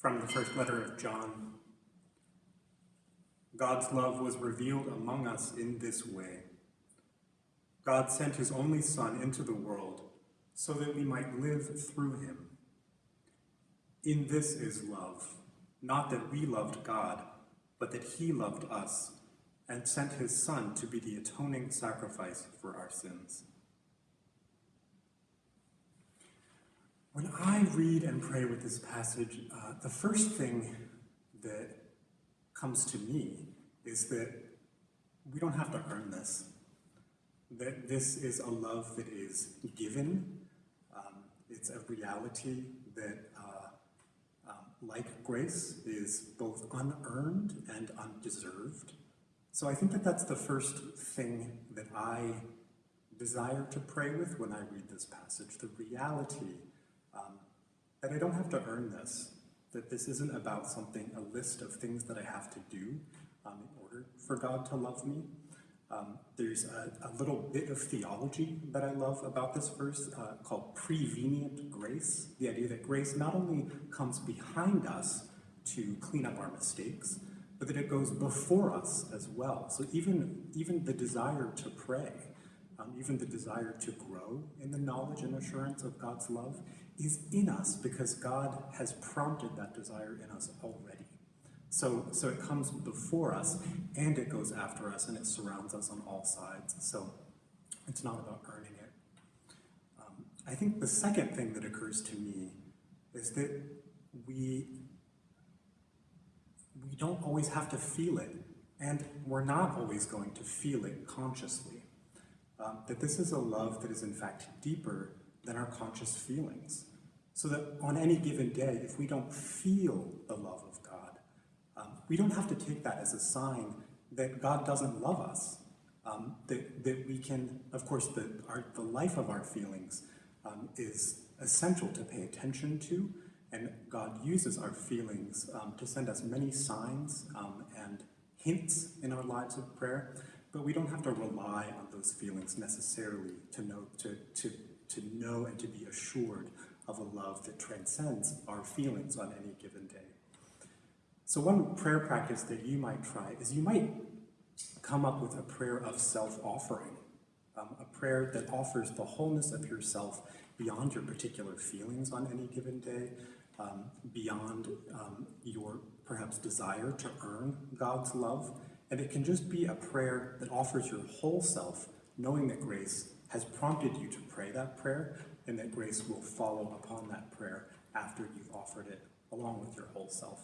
From the first letter of John. God's love was revealed among us in this way. God sent his only Son into the world so that we might live through him. In this is love, not that we loved God, but that he loved us and sent his Son to be the atoning sacrifice for our sins. When I read and pray with this passage, uh, the first thing that comes to me is that we don't have to earn this. That this is a love that is given. Um, it's a reality that, uh, um, like grace, is both unearned and undeserved. So I think that that's the first thing that I desire to pray with when I read this passage, the reality um, that I don't have to earn this, that this isn't about something, a list of things that I have to do um, in order for God to love me. Um, there's a, a, little bit of theology that I love about this verse uh, called prevenient grace, the idea that grace not only comes behind us to clean up our mistakes, but that it goes before us as well. So even, even the desire to pray, um, even the desire to grow in the knowledge and assurance of God's love is in us because God has prompted that desire in us already. So, so it comes before us and it goes after us and it surrounds us on all sides. So it's not about earning it. Um, I think the second thing that occurs to me is that we, we don't always have to feel it and we're not always going to feel it consciously. Um, that this is a love that is in fact deeper than our conscious feelings. So that on any given day, if we don't feel the love of God, um, we don't have to take that as a sign that God doesn't love us. Um, that, that we can, of course, the, our, the life of our feelings um, is essential to pay attention to, and God uses our feelings um, to send us many signs um, and hints in our lives of prayer, but we don't have to rely on those feelings necessarily to know, to, to, to know and to be assured of a love that transcends our feelings on any given day. So one prayer practice that you might try is you might come up with a prayer of self-offering, um, a prayer that offers the wholeness of yourself beyond your particular feelings on any given day, um, beyond um, your perhaps desire to earn God's love. And it can just be a prayer that offers your whole self, knowing that grace has prompted you to pray that prayer, and that grace will follow upon that prayer after you've offered it along with your whole self.